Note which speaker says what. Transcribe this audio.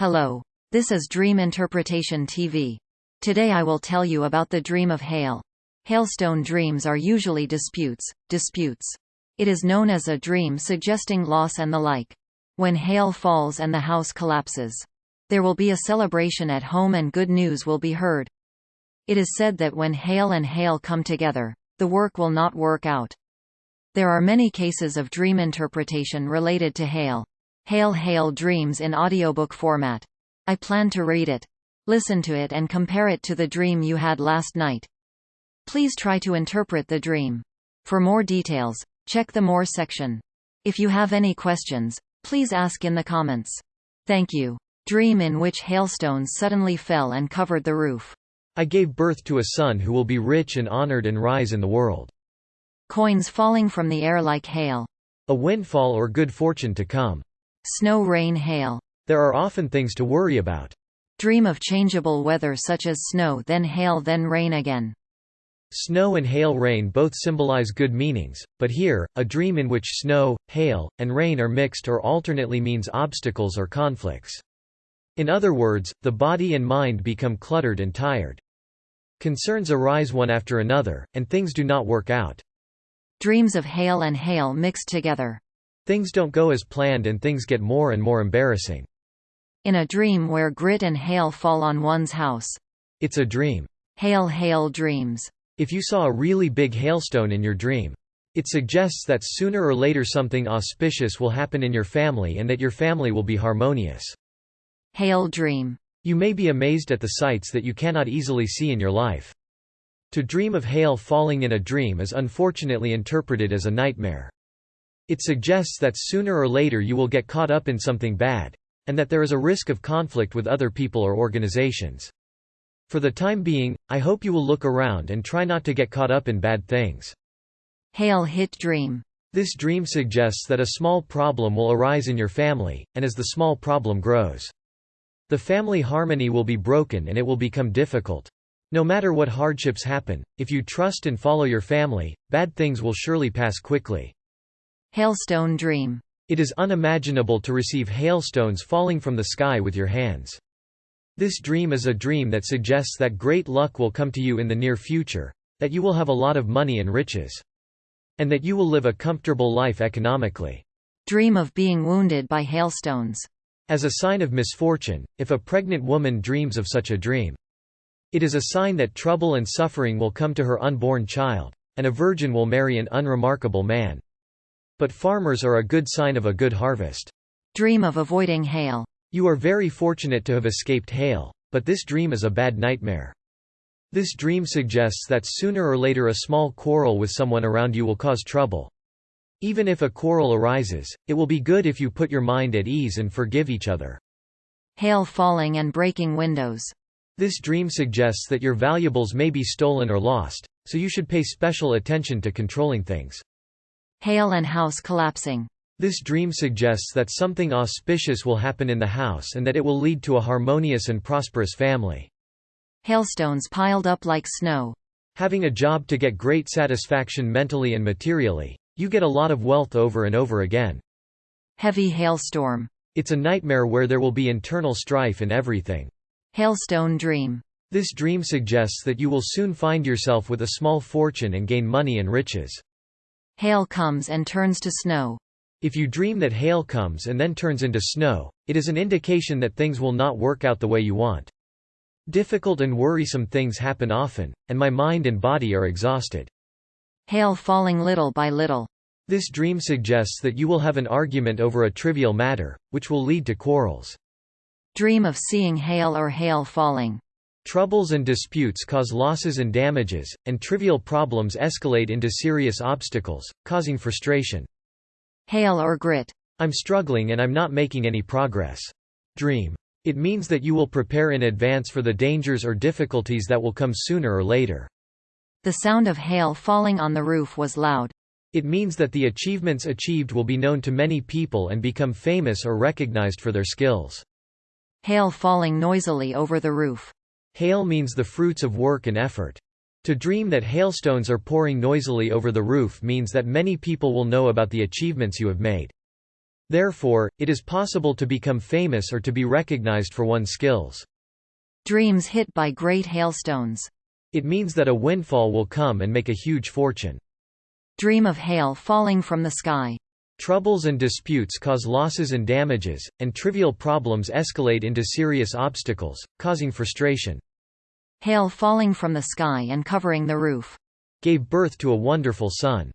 Speaker 1: Hello. This is Dream Interpretation TV. Today I will tell you about the dream of hail. Hailstone dreams are usually disputes, disputes. It is known as a dream suggesting loss and the like. When hail falls and the house collapses. There will be a celebration at home and good news will be heard. It is said that when hail and hail come together, the work will not work out. There are many cases of dream interpretation related to hail. Hail Hail Dreams in audiobook format. I plan to read it. Listen to it and compare it to the dream you had last night. Please try to interpret the dream. For more details, check the More section. If you have any questions, please ask in the comments. Thank you. Dream in which hailstones suddenly fell and covered the roof.
Speaker 2: I gave birth to a son who will be rich and honored and rise in the world.
Speaker 1: Coins falling from the air like hail.
Speaker 2: A windfall or good fortune to come.
Speaker 1: Snow rain hail.
Speaker 2: There are often things to worry about.
Speaker 1: Dream of changeable weather such as snow then hail then rain again.
Speaker 2: Snow and hail rain both symbolize good meanings, but here, a dream in which snow, hail, and rain are mixed or alternately means obstacles or conflicts. In other words, the body and mind become cluttered and tired. Concerns arise one after another, and things do not work out.
Speaker 1: Dreams of hail and hail mixed together.
Speaker 2: Things don't go as planned and things get more and more embarrassing.
Speaker 1: In a dream where grit and hail fall on one's house.
Speaker 2: It's a dream.
Speaker 1: Hail hail dreams.
Speaker 2: If you saw a really big hailstone in your dream, it suggests that sooner or later something auspicious will happen in your family and that your family will be harmonious.
Speaker 1: Hail dream.
Speaker 2: You may be amazed at the sights that you cannot easily see in your life. To dream of hail falling in a dream is unfortunately interpreted as a nightmare. It suggests that sooner or later you will get caught up in something bad, and that there is a risk of conflict with other people or organizations. For the time being, I hope you will look around and try not to get caught up in bad things.
Speaker 1: Hail hit dream.
Speaker 2: This dream suggests that a small problem will arise in your family, and as the small problem grows, the family harmony will be broken and it will become difficult. No matter what hardships happen, if you trust and follow your family, bad things will surely pass quickly.
Speaker 1: Hailstone dream.
Speaker 2: It is unimaginable to receive hailstones falling from the sky with your hands. This dream is a dream that suggests that great luck will come to you in the near future, that you will have a lot of money and riches, and that you will live a comfortable life economically.
Speaker 1: Dream of being wounded by hailstones.
Speaker 2: As a sign of misfortune, if a pregnant woman dreams of such a dream, it is a sign that trouble and suffering will come to her unborn child, and a virgin will marry an unremarkable man. But farmers are a good sign of a good harvest.
Speaker 1: Dream of avoiding hail.
Speaker 2: You are very fortunate to have escaped hail, but this dream is a bad nightmare. This dream suggests that sooner or later a small quarrel with someone around you will cause trouble. Even if a quarrel arises, it will be good if you put your mind at ease and forgive each other.
Speaker 1: Hail falling and breaking windows.
Speaker 2: This dream suggests that your valuables may be stolen or lost, so you should pay special attention to controlling things.
Speaker 1: Hail and house collapsing.
Speaker 2: This dream suggests that something auspicious will happen in the house and that it will lead to a harmonious and prosperous family.
Speaker 1: Hailstones piled up like snow.
Speaker 2: Having a job to get great satisfaction mentally and materially. You get a lot of wealth over and over again.
Speaker 1: Heavy hailstorm.
Speaker 2: It's a nightmare where there will be internal strife in everything.
Speaker 1: Hailstone dream.
Speaker 2: This dream suggests that you will soon find yourself with a small fortune and gain money and riches.
Speaker 1: Hail comes and turns to snow.
Speaker 2: If you dream that hail comes and then turns into snow, it is an indication that things will not work out the way you want. Difficult and worrisome things happen often, and my mind and body are exhausted.
Speaker 1: Hail falling little by little.
Speaker 2: This dream suggests that you will have an argument over a trivial matter, which will lead to quarrels.
Speaker 1: Dream of seeing hail or hail falling.
Speaker 2: Troubles and disputes cause losses and damages, and trivial problems escalate into serious obstacles, causing frustration.
Speaker 1: Hail or grit.
Speaker 2: I'm struggling and I'm not making any progress. Dream. It means that you will prepare in advance for the dangers or difficulties that will come sooner or later.
Speaker 1: The sound of hail falling on the roof was loud.
Speaker 2: It means that the achievements achieved will be known to many people and become famous or recognized for their skills.
Speaker 1: Hail falling noisily over the roof.
Speaker 2: Hail means the fruits of work and effort. To dream that hailstones are pouring noisily over the roof means that many people will know about the achievements you have made. Therefore, it is possible to become famous or to be recognized for one's skills.
Speaker 1: Dreams hit by great hailstones.
Speaker 2: It means that a windfall will come and make a huge fortune.
Speaker 1: Dream of hail falling from the sky.
Speaker 2: Troubles and disputes cause losses and damages, and trivial problems escalate into serious obstacles, causing frustration.
Speaker 1: Hail falling from the sky and covering the roof.
Speaker 2: Gave birth to a wonderful son.